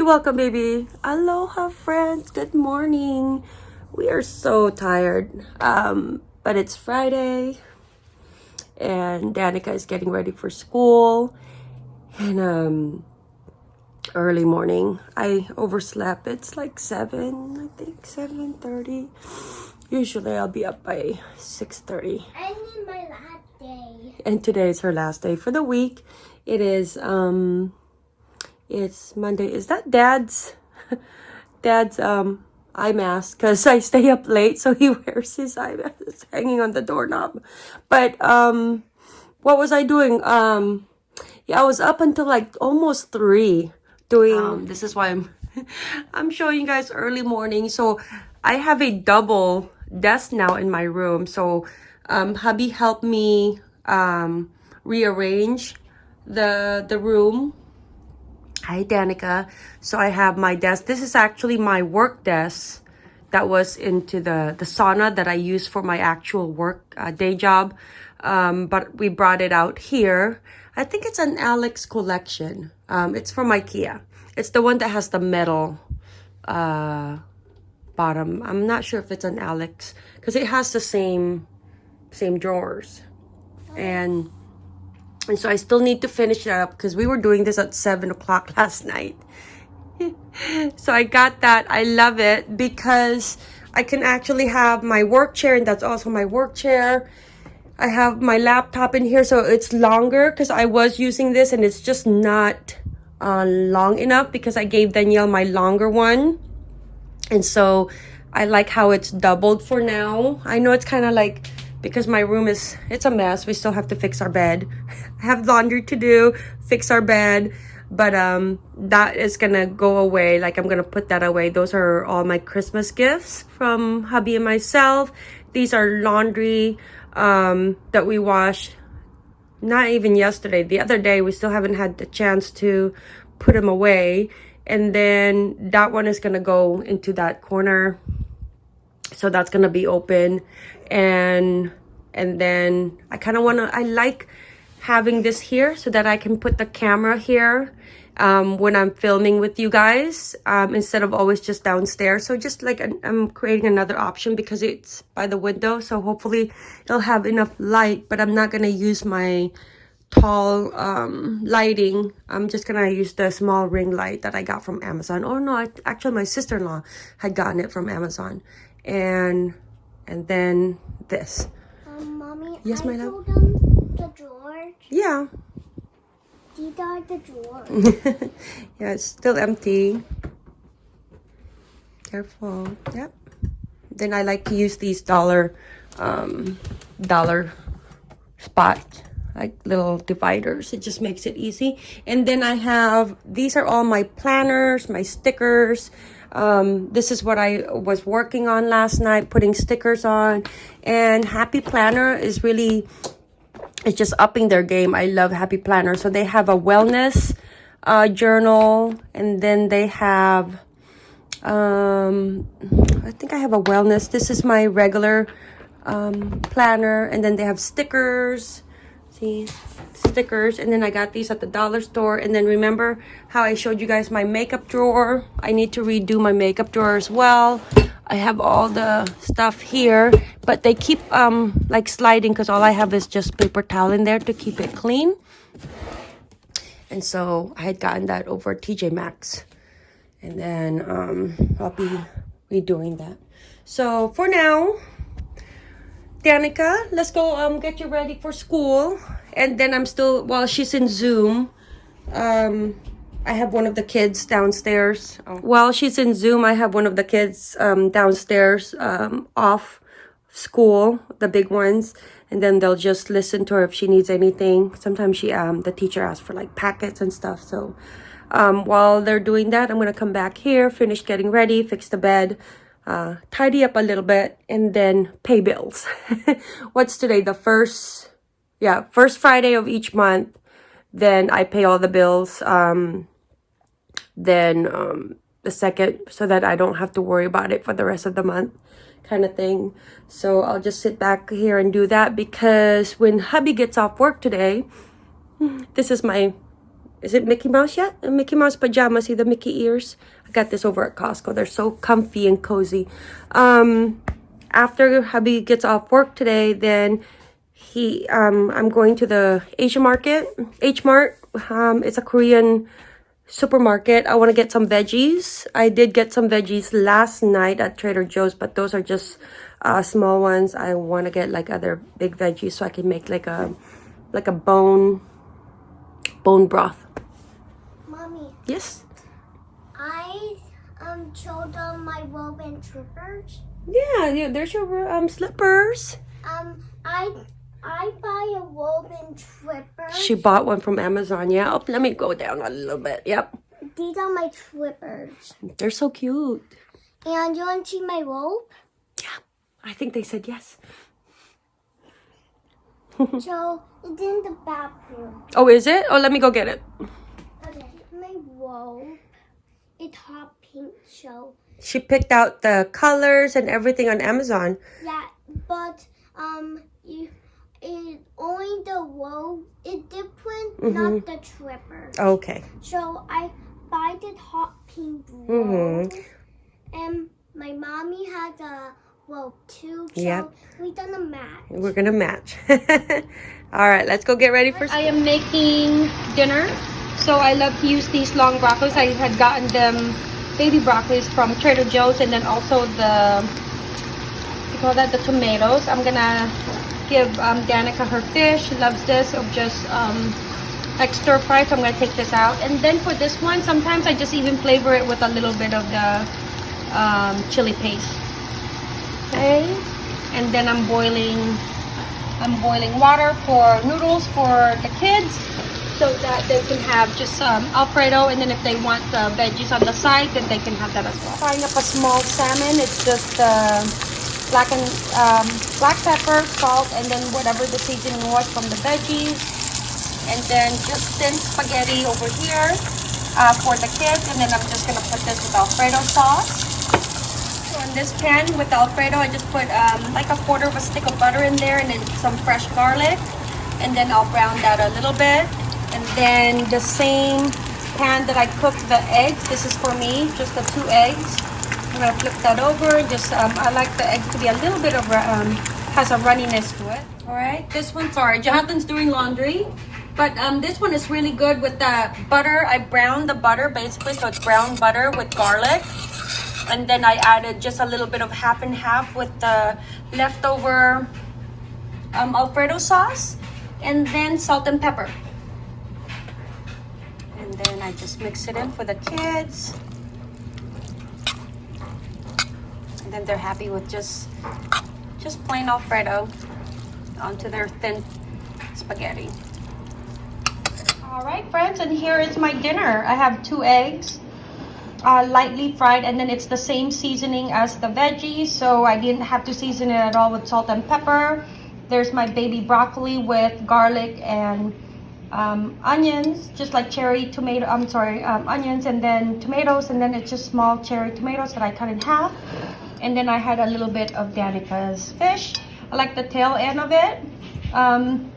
You're welcome, baby. Aloha, friends. Good morning. We are so tired. Um, but it's Friday. And Danica is getting ready for school. And um, early morning. I overslept. It's like 7, I think. 7.30. Usually I'll be up by 6.30. I need my last day. And today is her last day for the week. It is... um it's Monday. Is that Dad's Dad's um eye mask? Because I stay up late, so he wears his eye mask. It's hanging on the doorknob. But um, what was I doing? Um, yeah, I was up until like almost three doing. Um, this is why I'm I'm showing you guys early morning. So I have a double desk now in my room. So um, hubby helped me um rearrange the the room Hi, Danica. So I have my desk. This is actually my work desk that was into the, the sauna that I use for my actual work uh, day job. Um, but we brought it out here. I think it's an Alex collection. Um, it's from Ikea. It's the one that has the metal uh, bottom. I'm not sure if it's an Alex because it has the same same drawers. And and so I still need to finish that up because we were doing this at 7 o'clock last night. so I got that. I love it because I can actually have my work chair and that's also my work chair. I have my laptop in here so it's longer because I was using this and it's just not uh, long enough because I gave Danielle my longer one. And so I like how it's doubled for now. I know it's kind of like because my room is it's a mess. We still have to fix our bed. Have laundry to do fix our bed. But um that is gonna go away. Like i'm gonna put that away. Those are all my christmas gifts from hubby and myself. These are laundry um that we washed not even yesterday. The other day we still haven't had the chance to put them away. And then that one is gonna go into that corner. So that's gonna be open. And and then I kind of want to I like having this here so that I can put the camera here um, when I'm filming with you guys um, instead of always just downstairs. So just like I'm creating another option because it's by the window. So hopefully it'll have enough light, but I'm not going to use my tall um, lighting. I'm just going to use the small ring light that I got from Amazon. Oh no, I, actually my sister-in-law had gotten it from Amazon. And, and then this. Mommy, Yes, I my love? the drawer. Yeah. These are the drawer. yeah, it's still empty. Careful. Yep. Then I like to use these dollar, um, dollar spot, like little dividers. It just makes it easy. And then I have, these are all my planners, my stickers. Um, this is what I was working on last night, putting stickers on. And Happy Planner is really, it's just upping their game. I love Happy Planner. So they have a wellness uh, journal, and then they have, um, I think I have a wellness. This is my regular um, planner, and then they have stickers. See, stickers and then i got these at the dollar store. And then remember how i showed you guys my makeup drawer? I need to redo my makeup drawer as well. I have all the stuff here but they keep um like sliding because all i have is just paper towel in there to keep it clean. And so i had gotten that over tj maxx. And then um i'll be redoing that. So for now Danica, let's go um get you ready for school. And then I'm still while she's in Zoom. Um I have one of the kids downstairs. Oh. While she's in Zoom, I have one of the kids um downstairs um off school, the big ones, and then they'll just listen to her if she needs anything. Sometimes she um the teacher asks for like packets and stuff. So um while they're doing that, I'm gonna come back here, finish getting ready, fix the bed uh, tidy up a little bit and then pay bills. What's today? The first, yeah, first Friday of each month. Then I pay all the bills. Um, then um, the second so that I don't have to worry about it for the rest of the month kind of thing. So I'll just sit back here and do that because when hubby gets off work today, this is my is it Mickey Mouse yet? Uh, Mickey Mouse pajamas. See the Mickey ears? I got this over at Costco. They're so comfy and cozy. Um, after hubby gets off work today, then he um I'm going to the Asian market, H Mart. Um, it's a Korean supermarket. I want to get some veggies. I did get some veggies last night at Trader Joe's, but those are just uh, small ones. I want to get like other big veggies so I can make like a like a bone bone broth. Mommy, Yes. I um showed them my robe and trippers. Yeah, yeah. There's your um slippers. Um, I I buy a robe and trippers. She bought one from Amazon. Yeah. Oh, let me go down a little bit. Yep. These are my trippers. They're so cute. And you want to see my robe? Yeah. I think they said yes. so it's in the bathroom. Oh, is it? Oh, let me go get it. Okay, my robe. It's hot pink. So She picked out the colors and everything on Amazon. yeah, but um, you it only the robe is different, not the tripper. Okay. So I buy this hot pink Mm-hmm. robe, and my mommy has a robe too. So Yep. we done a match. We're gonna match. All right, let's go get ready for. I am making dinner, so I love to use these long broccolis. I had gotten them baby broccolis from Trader Joe's, and then also the you call that the tomatoes. I'm gonna give um, Danica her fish. She loves this. Of just um, like stir fry. So I'm gonna take this out, and then for this one, sometimes I just even flavor it with a little bit of the um, chili paste. Okay, and then I'm boiling I'm boiling water for noodles for the kids so that they can have just um, Alfredo and then if they want the veggies on the side then they can have that as well. Frying up a small salmon, it's just uh, black and um, black pepper, salt, and then whatever the seasoning was from the veggies. And then just thin spaghetti over here uh, for the kids and then I'm just gonna put this with Alfredo sauce. So in this pan with Alfredo, I just put um, like a quarter of a stick of butter in there and then some fresh garlic. And then I'll brown that a little bit. And then the same pan that I cooked the eggs, this is for me, just the two eggs. I'm gonna flip that over. Just um, I like the eggs to be a little bit of um, has a runniness to it. All right, this one, sorry, Jonathan's doing laundry. But um, this one is really good with the butter. I browned the butter basically, so it's brown butter with garlic and then I added just a little bit of half and half with the leftover um, Alfredo sauce and then salt and pepper. And then I just mix it in for the kids. And then they're happy with just just plain Alfredo onto their thin spaghetti. All right, friends, and here is my dinner. I have two eggs uh, lightly fried and then it's the same seasoning as the veggies so I didn't have to season it at all with salt and pepper. There's my baby broccoli with garlic and um, onions just like cherry tomato I'm sorry um, onions and then tomatoes and then it's just small cherry tomatoes that I cut in half. And then I had a little bit of Danica's fish. I like the tail end of it. Um,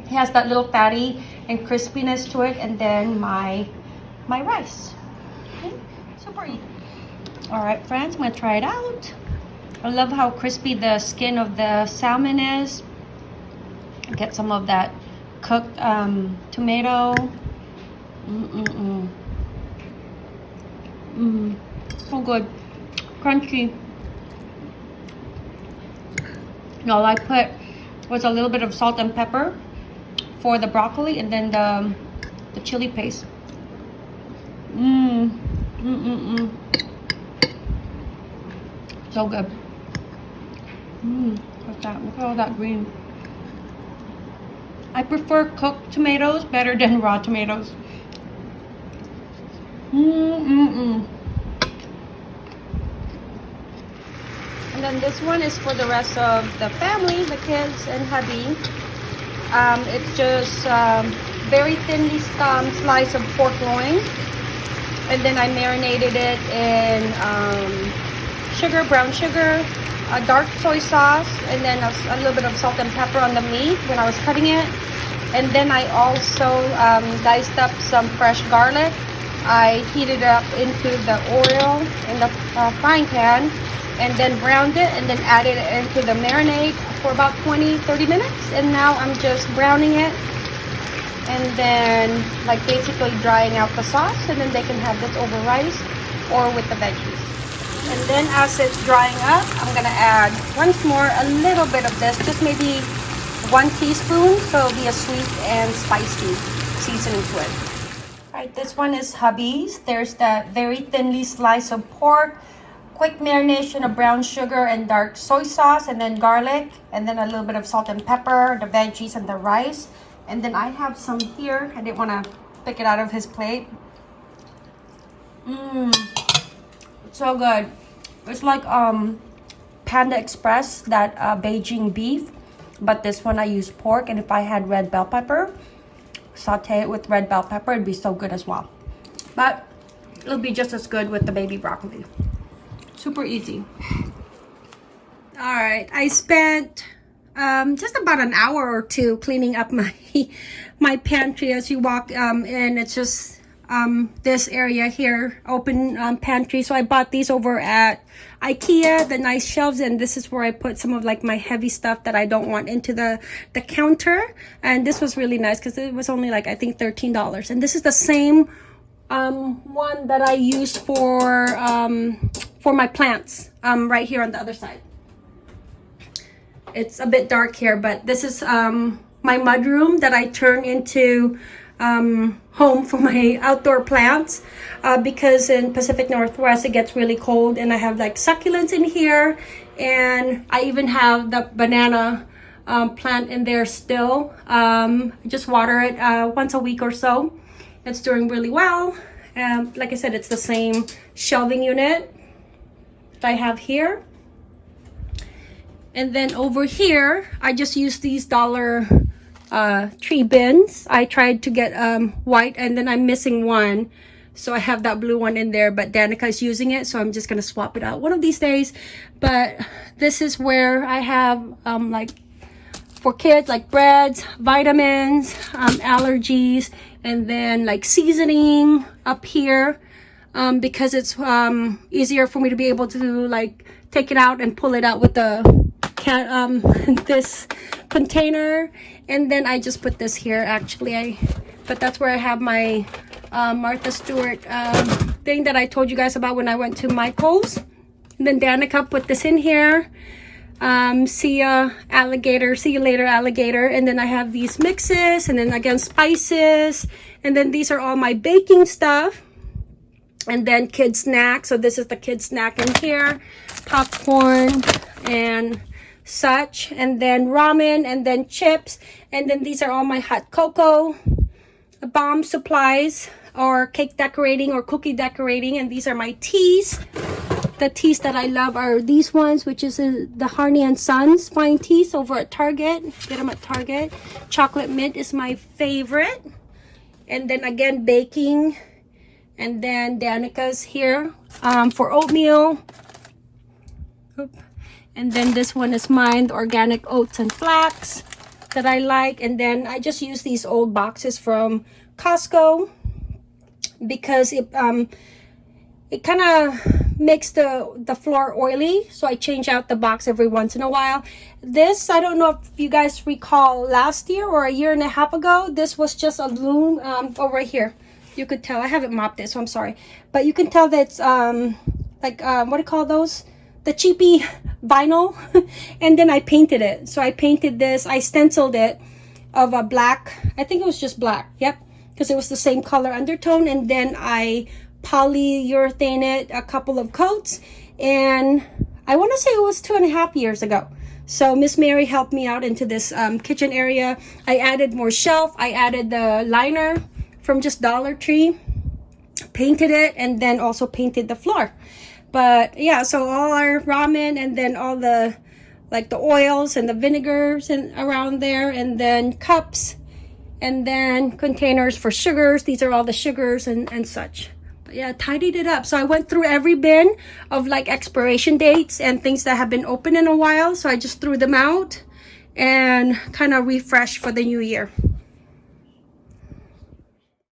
it has that little fatty and crispiness to it and then my my rice All right, friends, I'm gonna try it out. I love how crispy the skin of the salmon is. Get some of that cooked um, tomato. Mm-mm-mm. Mm, so good. Crunchy. And all I put was a little bit of salt and pepper for the broccoli and then the, the chili paste. Mmm. Mm-mm-mm. So good. Mmm. Look at that. Look at all that green. I prefer cooked tomatoes better than raw tomatoes. Mm-mm-mm. And then this one is for the rest of the family, the kids and hubby. Um, it's just um, very thinly um, slice of pork loin and then I marinated it in um, sugar, brown sugar, a dark soy sauce, and then a, a, little bit of salt and pepper on the meat when I was cutting it. And then I also um, diced up some fresh garlic. I heated it up into the oil in the uh, frying pan and then browned it and then added it into the marinade for about 20 30 minutes and now I'm just browning it and then like basically drying out the sauce and then they can have this over rice or with the veggies. And then as it's drying up I'm gonna add once more a little bit of this just maybe one teaspoon so it'll be a sweet and spicy seasoning to it. All right this one is hubby's there's that very thinly sliced of pork quick marination of brown sugar and dark soy sauce and then garlic and then a little bit of salt and pepper the veggies and the rice and then I have some here. I didn't want to pick it out of his plate. Mmm. So good. It's like um Panda Express that uh, Beijing beef but this one I use pork and if I had red bell pepper saute it with red bell pepper it'd be so good as well. But it'll be just as good with the baby broccoli. Super easy. All right I spent um, just about an hour or two cleaning up my my pantry as you walk um, in it's just um, this area here, open um, pantry. So I bought these over at Ikea, the nice shelves, and this is where I put some of like my heavy stuff that I don't want into the, the counter. And this was really nice because it was only like, I think $13. And this is the same um, one that I use for, um, for my plants um, right here on the other side. It's a bit dark here, but this is um, my mudroom that I turn into um, home for my outdoor plants uh, because in Pacific Northwest it gets really cold and I have like succulents in here and I even have the banana um, plant in there still. Um, just water it uh, once a week or so. It's doing really well. Like I said, it's the same shelving unit that I have here. And then over here, I just use these dollar uh, tree bins. I tried to get um, white and then I'm missing one. So I have that blue one in there, but Danica is using it. So I'm just going to swap it out one of these days. But this is where I have um, like for kids like breads, vitamins, um, allergies, and then like seasoning up here um, because it's um, easier for me to be able to like take it out and pull it out with the can um, this container and then I just put this here actually. I but that's where I have my uh, Martha Stewart um, thing that I told you guys about when I went to Michael's. And then Danica put this in here. Um, see ya alligator see you later alligator. And then I have these mixes and then again spices. And then these are all my baking stuff. And then kid snack. So this is the kid snack in here. Popcorn and such and then ramen and then chips and then these are all my hot cocoa. Bomb supplies or cake decorating or cookie decorating and these are my teas. The teas that I love are these ones which is uh, the Harney and Sons fine teas over at Target. Get them at Target. Chocolate mint is my favorite. And then again baking. And then Danica's here um, for oatmeal. Oop. And then this one is mine, organic oats and flax that I like. And then I just use these old boxes from Costco because it um it kind of makes the the floor oily. So i change out the box every once in a while. This i don't know if you guys recall last year or a year and a half ago this was just a loom um over here. You could tell i haven't mopped it so i'm sorry. But you can tell that it's um like um what do you call those? The cheapy vinyl and then I painted it. So I painted this, I stenciled it of a black, I think it was just black, yep, because it was the same color undertone and then I polyurethane it a couple of coats and I want to say it was two and a half years ago. So Miss Mary helped me out into this um, kitchen area. I added more shelf. I added the liner from just Dollar Tree, painted it, and then also painted the floor but yeah so all our ramen and then all the like the oils and the vinegars and around there and then cups and then containers for sugars. These are all the sugars and and such. But yeah tidied it up. So i went through every bin of like expiration dates and things that have been open in a while. So i just threw them out and kind of refresh for the new year